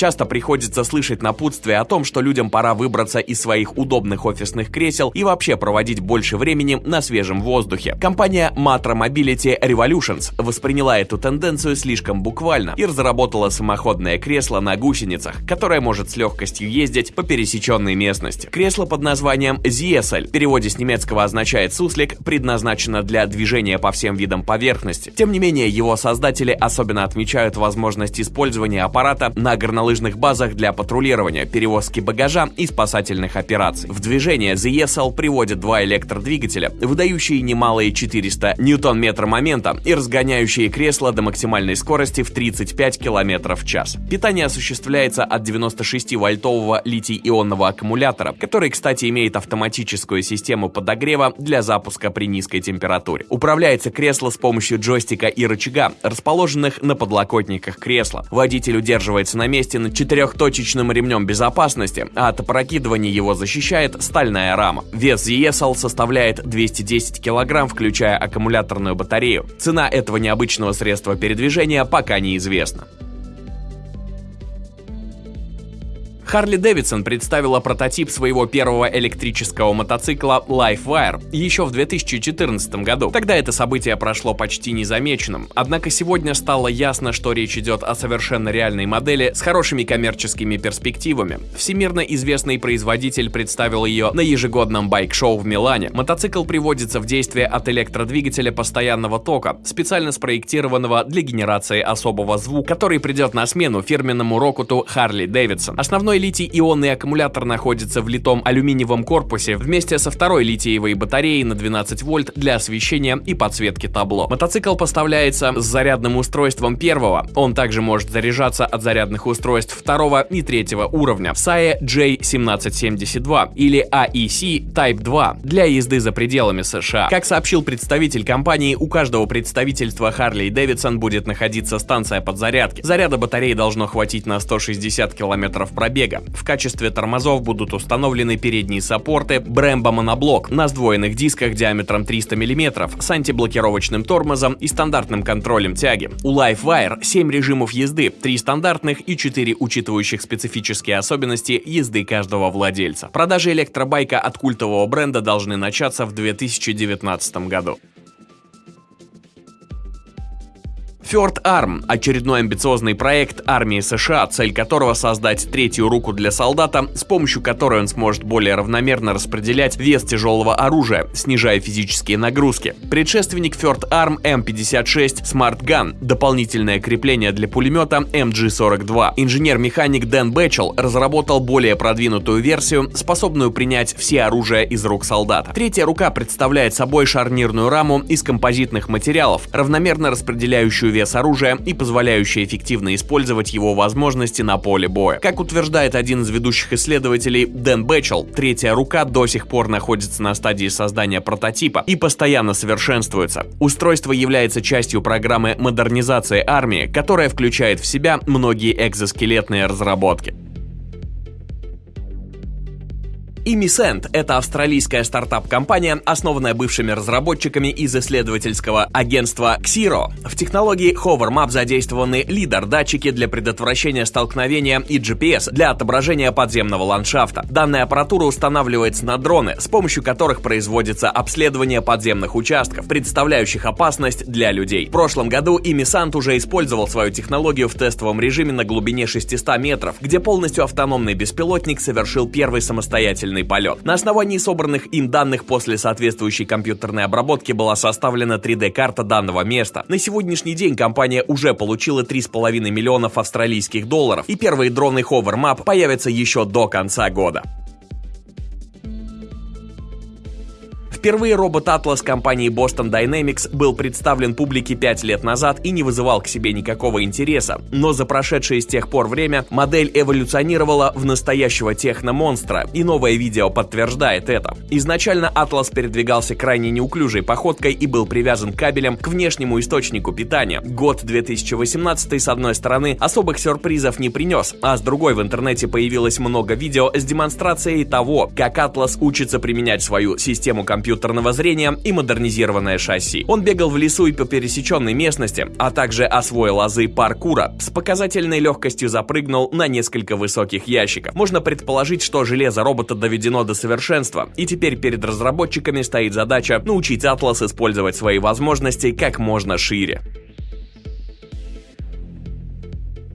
Часто приходится слышать напутствие о том, что людям пора выбраться из своих удобных офисных кресел и вообще проводить больше времени на свежем воздухе. Компания Matra Mobility Revolutions восприняла эту тенденцию слишком буквально и разработала самоходное кресло на гусеницах, которое может с легкостью ездить по пересеченной местности. Кресло под названием Ziesel, в переводе с немецкого означает «суслик», предназначено для движения по всем видам поверхности. Тем не менее, его создатели особенно отмечают возможность использования аппарата на горнолыжных базах для патрулирования, перевозки багажа и спасательных операций. В движение The ESL приводит два электродвигателя, выдающие немалые 400 ньютон-метра момента и разгоняющие кресло до максимальной скорости в 35 км в час. Питание осуществляется от 96-вольтового литий-ионного аккумулятора, который, кстати, имеет автоматическую систему подогрева для запуска при низкой температуре. Управляется кресло с помощью джойстика и рычага, расположенных на подлокотниках кресла. Водитель удерживается на месте над четырехточечным ремнем безопасности, а от опрокидывания его защищает стальная рама. Вес ESL составляет 210 кг, включая аккумуляторную батарею. Цена этого необычного средства передвижения пока неизвестна. Харли Дэвидсон представила прототип своего первого электрического мотоцикла LifeWire еще в 2014 году. Тогда это событие прошло почти незамеченным. Однако сегодня стало ясно, что речь идет о совершенно реальной модели с хорошими коммерческими перспективами. Всемирно известный производитель представил ее на ежегодном байк-шоу в Милане. Мотоцикл приводится в действие от электродвигателя постоянного тока, специально спроектированного для генерации особого звука, который придет на смену фирменному рокоту Харли Дэвидсон. Основной литий-ионный аккумулятор находится в литом алюминиевом корпусе вместе со второй литиевой батареей на 12 вольт для освещения и подсветки табло. Мотоцикл поставляется с зарядным устройством первого. Он также может заряжаться от зарядных устройств второго и третьего уровня. SAE J1772 или AEC Type 2 для езды за пределами США. Как сообщил представитель компании, у каждого представительства Harley Davidson будет находиться станция подзарядки. Заряда батареи должно хватить на 160 км пробега бега. В качестве тормозов будут установлены передние саппорты Brembo моноблок на сдвоенных дисках диаметром 300 мм с антиблокировочным тормозом и стандартным контролем тяги. У LiveWire 7 режимов езды, 3 стандартных и 4 учитывающих специфические особенности езды каждого владельца. Продажи электробайка от культового бренда должны начаться в 2019 году. Third Arm – очередной амбициозный проект армии США, цель которого создать третью руку для солдата, с помощью которой он сможет более равномерно распределять вес тяжелого оружия, снижая физические нагрузки. Предшественник Third Arm M56 Smart Gun – дополнительное крепление для пулемета MG-42. Инженер-механик Дэн Бэтчел разработал более продвинутую версию, способную принять все оружие из рук солдата. Третья рука представляет собой шарнирную раму из композитных материалов, равномерно распределяющую вес вес оружия и позволяющая эффективно использовать его возможности на поле боя. Как утверждает один из ведущих исследователей Дэн Бэтчел, третья рука до сих пор находится на стадии создания прототипа и постоянно совершенствуется. Устройство является частью программы модернизации армии, которая включает в себя многие экзоскелетные разработки. Imiscent — это австралийская стартап-компания, основанная бывшими разработчиками из исследовательского агентства Xero. В технологии HoverMap задействованы лидер-датчики для предотвращения столкновения и GPS для отображения подземного ландшафта. Данная аппаратура устанавливается на дроны, с помощью которых производится обследование подземных участков, представляющих опасность для людей. В прошлом году Imisant уже использовал свою технологию в тестовом режиме на глубине 600 метров, где полностью автономный беспилотник совершил первый самостоятельный длительный полет. На основании собранных им данных после соответствующей компьютерной обработки была составлена 3D-карта данного места. На сегодняшний день компания уже получила 3,5 миллионов австралийских долларов, и первые дроны HoverMap появятся еще до конца года. Впервые робот Atlas компании Boston Dynamics был представлен публике 5 лет назад и не вызывал к себе никакого интереса, но за прошедшее с тех пор время модель эволюционировала в настоящего техномонстра, и новое видео подтверждает это. Изначально Atlas передвигался крайне неуклюжей походкой и был привязан кабелем к внешнему источнику питания. Год 2018 с одной стороны особых сюрпризов не принес, а с другой в интернете появилось много видео с демонстрацией того, как Atlas учится применять свою систему компьютера компьютерного зрения и модернизированное шасси. Он бегал в лесу и по пересеченной местности, а также освоил азы паркура, с показательной легкостью запрыгнул на несколько высоких ящиков. Можно предположить, что железо робота доведено до совершенства, и теперь перед разработчиками стоит задача научить Атлас использовать свои возможности как можно шире.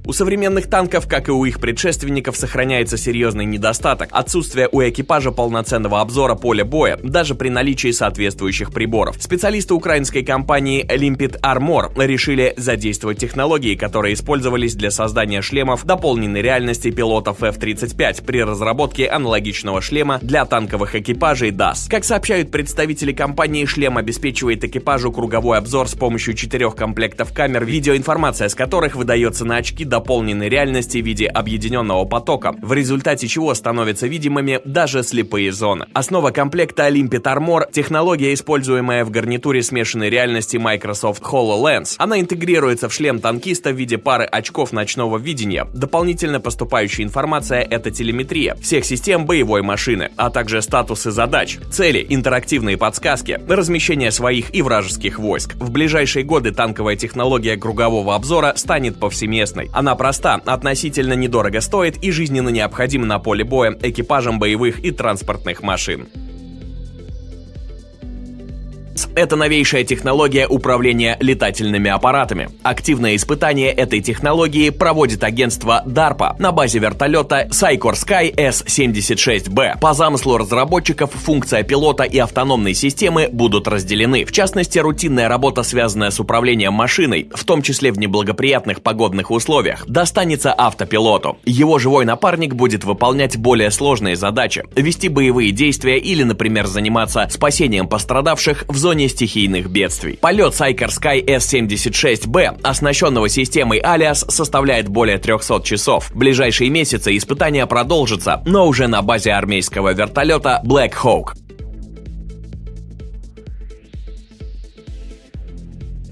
У современных танков, как и у их предшественников, сохраняется серьезный недостаток – отсутствие у экипажа полноценного обзора поля боя, даже при наличии соответствующих приборов. Специалисты украинской компании Limpid Armor решили задействовать технологии, которые использовались для создания шлемов дополненной реальности пилотов F-35 при разработке аналогичного шлема для танковых экипажей DAS. Как сообщают представители компании, шлем обеспечивает экипажу круговой обзор с помощью четырех комплектов камер, видеоинформация с которых выдается на очки дополненной реальности в виде объединенного потока, в результате чего становятся видимыми даже слепые зоны. Основа комплекта Limpid Armor – технология, используемая в гарнитуре смешанной реальности Microsoft HoloLens. Она интегрируется в шлем танкиста в виде пары очков ночного видения. Дополнительно поступающая информация – это телеметрия всех систем боевой машины, а также статусы задач, цели, интерактивные подсказки, размещение своих и вражеских войск. В ближайшие годы танковая технология кругового обзора станет повсеместной. Она проста, относительно недорого стоит и жизненно необходима на поле боя экипажам боевых и транспортных машин. Это новейшая технология управления летательными аппаратами. Активное испытание этой технологии проводит агентство DARPA на базе вертолета Sycor Sky S-76B. По замыслу разработчиков, функция пилота и автономной системы будут разделены. В частности, рутинная работа, связанная с управлением машиной, в том числе в неблагоприятных погодных условиях, достанется автопилоту. Его живой напарник будет выполнять более сложные задачи, вести боевые действия или, например, заниматься спасением пострадавших в зоне стихийных бедствий. Полет Cyker Sky S-76B, оснащенного системой Alias, составляет более 300 часов. В ближайшие месяцы испытания продолжатся, но уже на базе армейского вертолета Black Hawk.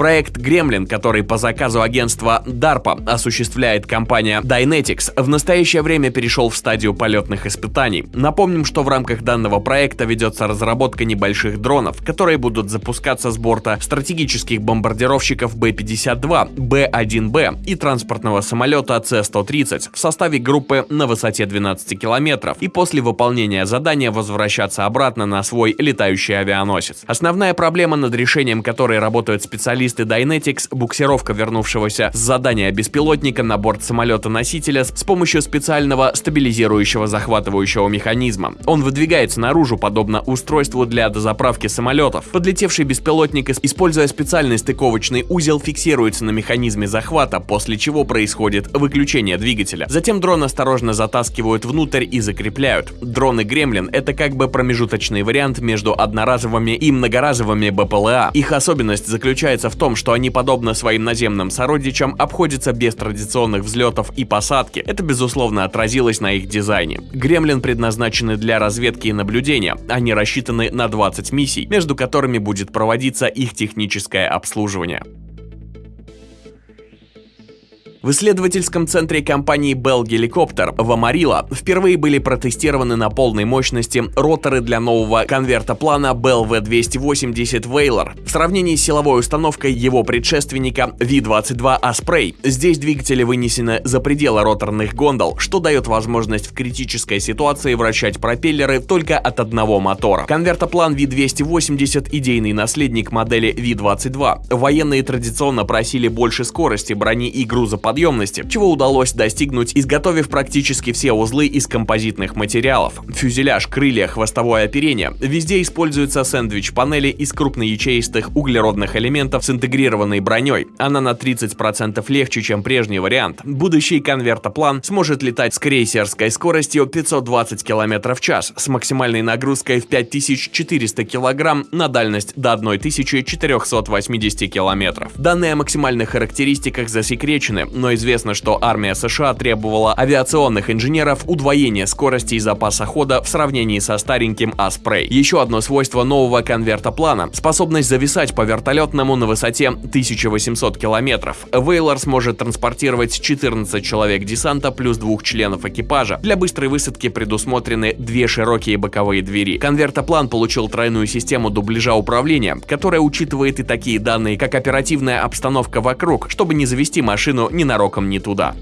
Проект Gremlin, который по заказу агентства DARPA осуществляет компания Dynetics, в настоящее время перешел в стадию полетных испытаний. Напомним, что в рамках данного проекта ведется разработка небольших дронов, которые будут запускаться с борта стратегических бомбардировщиков Б-52, Б-1Б и транспортного самолета С-130 в составе группы на высоте 12 километров и после выполнения задания возвращаться обратно на свой летающий авианосец. Основная проблема, над решением которой работают специалисты специалисты Dynetics буксировка вернувшегося с задания беспилотника на борт самолета-носителя с помощью специального стабилизирующего захватывающего механизма. Он выдвигается наружу, подобно устройству для дозаправки самолетов. Подлетевший беспилотник, используя специальный стыковочный узел, фиксируется на механизме захвата, после чего происходит выключение двигателя. Затем дрон осторожно затаскивают внутрь и закрепляют. Дроны Гремлин — это как бы промежуточный вариант между одноразовыми и многоразовыми БПЛА. Их особенность заключается в том, том, что они, подобно своим наземным сородичам, обходятся без традиционных взлетов и посадки. Это, безусловно, отразилось на их дизайне. Гремлин предназначены для разведки и наблюдения. Они рассчитаны на 20 миссий, между которыми будет проводиться их техническое обслуживание. В исследовательском центре компании Bell Helicopter в Амарило впервые были протестированы на полной мощности роторы для нового конвертоплана Bell V280 Whaler в сравнении с силовой установкой его предшественника V22 Osprey. Здесь двигатели вынесены за пределы роторных гондол, что дает возможность в критической ситуации вращать пропеллеры только от одного мотора. Конвертоплан V280 – идейный наследник модели V22. Военные традиционно просили больше скорости, брони и грузоподъемности подъемности, чего удалось достигнуть, изготовив практически все узлы из композитных материалов. Фюзеляж, крылья, хвостовое оперение. Везде используются сэндвич-панели из крупноячеистых углеродных элементов с интегрированной броней. Она на 30% легче, чем прежний вариант. Будущий конвертоплан сможет летать с крейсерской скоростью 520 км в час с максимальной нагрузкой в 5400 кг на дальность до 1480 км. Данные о максимальных характеристиках засекречены, но известно, что армия США требовала авиационных инженеров удвоения скорости и запаса хода в сравнении со стареньким Аспрей. Еще одно свойство нового конверта плана – способность зависать по вертолетному на высоте 1800 километров. Вейлор сможет транспортировать 14 человек десанта плюс двух членов экипажа. Для быстрой высадки предусмотрены две широкие боковые двери. Конвертоплан получил тройную систему дубляжа управления, которая учитывает и такие данные, как оперативная обстановка вокруг, чтобы не завести машину ненароком не туда.